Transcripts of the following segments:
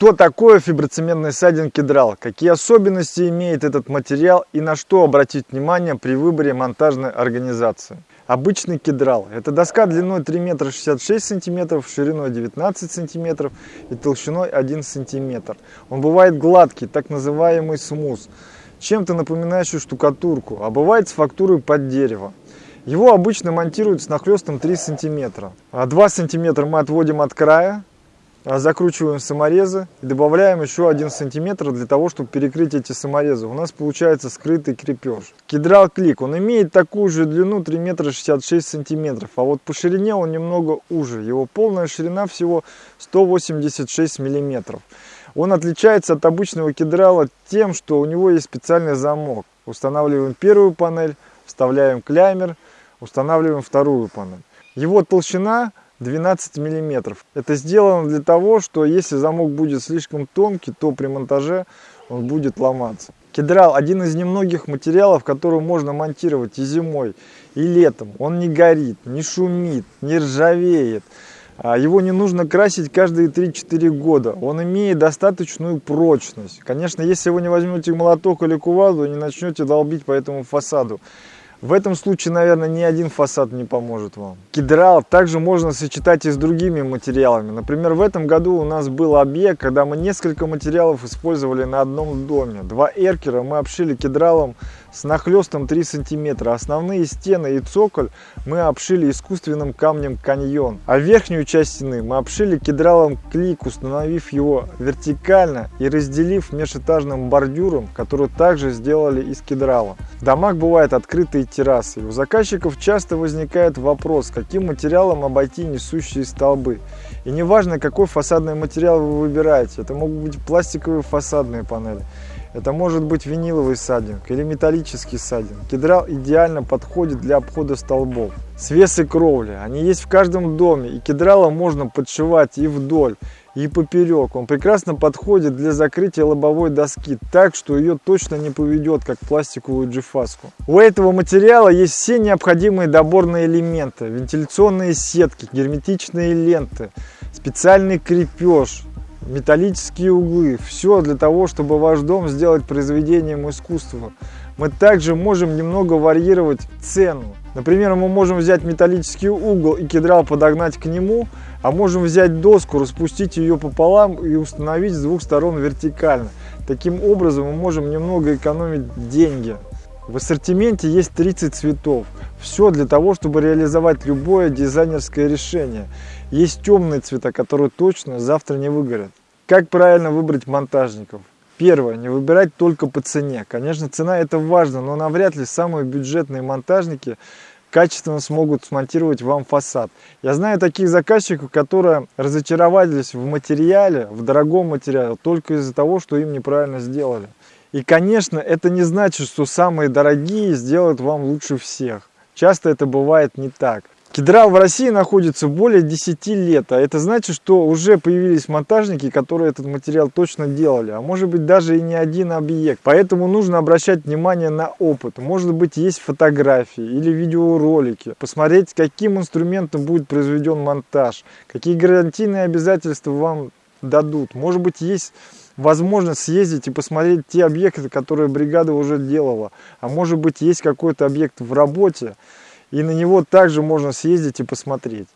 Что такое фиброцементный сайдинг кедрал? Какие особенности имеет этот материал и на что обратить внимание при выборе монтажной организации? Обычный кедрал – это доска длиной 3 метра 66 сантиметров, шириной 19 сантиметров и толщиной 1 сантиметр. Он бывает гладкий, так называемый смус, чем-то напоминающий штукатурку, а бывает с фактурой под дерево. Его обычно монтируют с нахлестом 3 сантиметра. 2 сантиметра мы отводим от края, а, закручиваем саморезы и добавляем еще один сантиметр для того, чтобы перекрыть эти саморезы. У нас получается скрытый крепеж. Кедрал клик, он имеет такую же длину 3 метра 66 сантиметров, а вот по ширине он немного уже. Его полная ширина всего 186 миллиметров. Он отличается от обычного кедрала тем, что у него есть специальный замок. Устанавливаем первую панель, вставляем клеймер, устанавливаем вторую панель. Его толщина 12 миллиметров. Это сделано для того, что если замок будет слишком тонкий, то при монтаже он будет ломаться. Кедрал один из немногих материалов, который можно монтировать и зимой, и летом. Он не горит, не шумит, не ржавеет. А его не нужно красить каждые 3-4 года. Он имеет достаточную прочность. Конечно, если вы не возьмете молоток или кувалду и не начнете долбить по этому фасаду, в этом случае, наверное, ни один фасад не поможет вам. Кедрал также можно сочетать и с другими материалами. Например, в этом году у нас был объект, когда мы несколько материалов использовали на одном доме. Два эркера мы обшили кедралом с нахлестом 3 сантиметра. Основные стены и цоколь мы обшили искусственным камнем каньон. А верхнюю часть стены мы обшили кедралом клик, установив его вертикально и разделив межэтажным бордюром, который также сделали из кедрала. В домах бывают открытые террасы. у заказчиков часто возникает вопрос, каким материалом обойти несущие столбы. И неважно, какой фасадный материал вы выбираете, это могут быть пластиковые фасадные панели это может быть виниловый садинг или металлический садинг. Кедрал идеально подходит для обхода столбов. Свесы кровли, они есть в каждом доме, и кедрала можно подшивать и вдоль, и поперек. Он прекрасно подходит для закрытия лобовой доски, так что ее точно не поведет, как пластиковую джифаску. У этого материала есть все необходимые доборные элементы. Вентиляционные сетки, герметичные ленты, специальный крепеж, металлические углы. Все для того, чтобы ваш дом сделать произведением искусства. Мы также можем немного варьировать цену. Например, мы можем взять металлический угол и кедрал подогнать к нему, а можем взять доску, распустить ее пополам и установить с двух сторон вертикально. Таким образом мы можем немного экономить деньги. В ассортименте есть 30 цветов. Все для того, чтобы реализовать любое дизайнерское решение. Есть темные цвета, которые точно завтра не выгорят. Как правильно выбрать монтажников? Первое, не выбирать только по цене. Конечно, цена это важно, но навряд ли самые бюджетные монтажники качественно смогут смонтировать вам фасад. Я знаю таких заказчиков, которые разочаровались в материале, в дорогом материале, только из-за того, что им неправильно сделали. И, конечно, это не значит, что самые дорогие сделают вам лучше всех. Часто это бывает не так. Кедрал в России находится более 10 лет, а это значит, что уже появились монтажники, которые этот материал точно делали, а может быть даже и не один объект. Поэтому нужно обращать внимание на опыт. Может быть есть фотографии или видеоролики, посмотреть, каким инструментом будет произведен монтаж, какие гарантийные обязательства вам дадут. Может быть есть возможность съездить и посмотреть те объекты, которые бригада уже делала, а может быть есть какой-то объект в работе, и на него также можно съездить и посмотреть.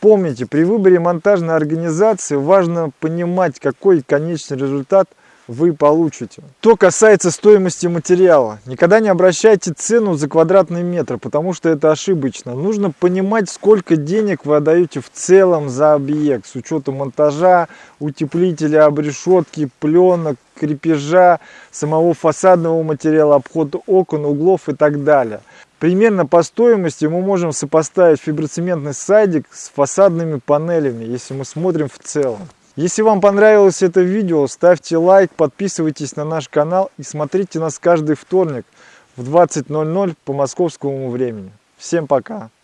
Помните, при выборе монтажной организации важно понимать, какой конечный результат вы получите. Что касается стоимости материала, никогда не обращайте цену за квадратный метр, потому что это ошибочно. Нужно понимать, сколько денег вы отдаете в целом за объект, с учетом монтажа, утеплителя, обрешетки, пленок, крепежа, самого фасадного материала, обхода окон, углов и так далее. Примерно по стоимости мы можем сопоставить фиброцементный сайдик с фасадными панелями, если мы смотрим в целом. Если вам понравилось это видео, ставьте лайк, подписывайтесь на наш канал и смотрите нас каждый вторник в 20.00 по московскому времени. Всем пока!